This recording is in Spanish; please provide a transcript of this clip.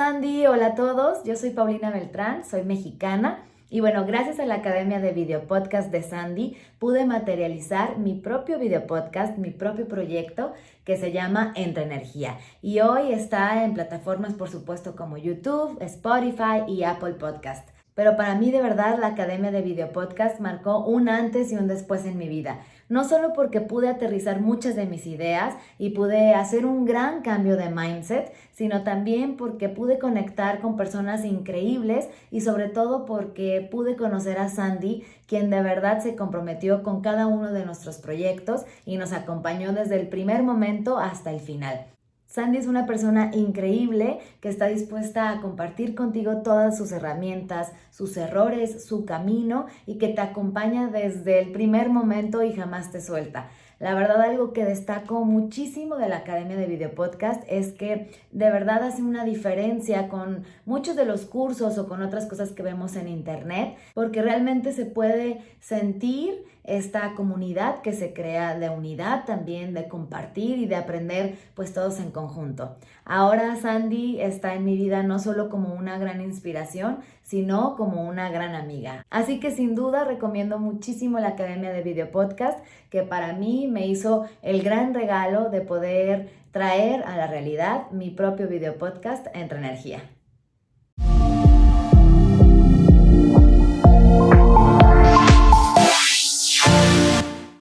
hola a todos, yo soy Paulina Beltrán, soy mexicana y bueno, gracias a la Academia de Video Podcast de Sandy pude materializar mi propio video podcast, mi propio proyecto que se llama Entre Energía. Y hoy está en plataformas, por supuesto, como YouTube, Spotify y Apple Podcast. Pero para mí de verdad la Academia de Video Podcast marcó un antes y un después en mi vida no solo porque pude aterrizar muchas de mis ideas y pude hacer un gran cambio de mindset, sino también porque pude conectar con personas increíbles y sobre todo porque pude conocer a Sandy, quien de verdad se comprometió con cada uno de nuestros proyectos y nos acompañó desde el primer momento hasta el final. Sandy es una persona increíble que está dispuesta a compartir contigo todas sus herramientas, sus errores, su camino y que te acompaña desde el primer momento y jamás te suelta. La verdad, algo que destaco muchísimo de la Academia de Video Podcast es que de verdad hace una diferencia con muchos de los cursos o con otras cosas que vemos en Internet, porque realmente se puede sentir esta comunidad que se crea de unidad también, de compartir y de aprender pues todos en conjunto. Ahora Sandy está en mi vida no solo como una gran inspiración, sino como una gran amiga. Así que sin duda recomiendo muchísimo la Academia de Video Podcast, que para mí me hizo el gran regalo de poder traer a la realidad mi propio video podcast Entre Energía.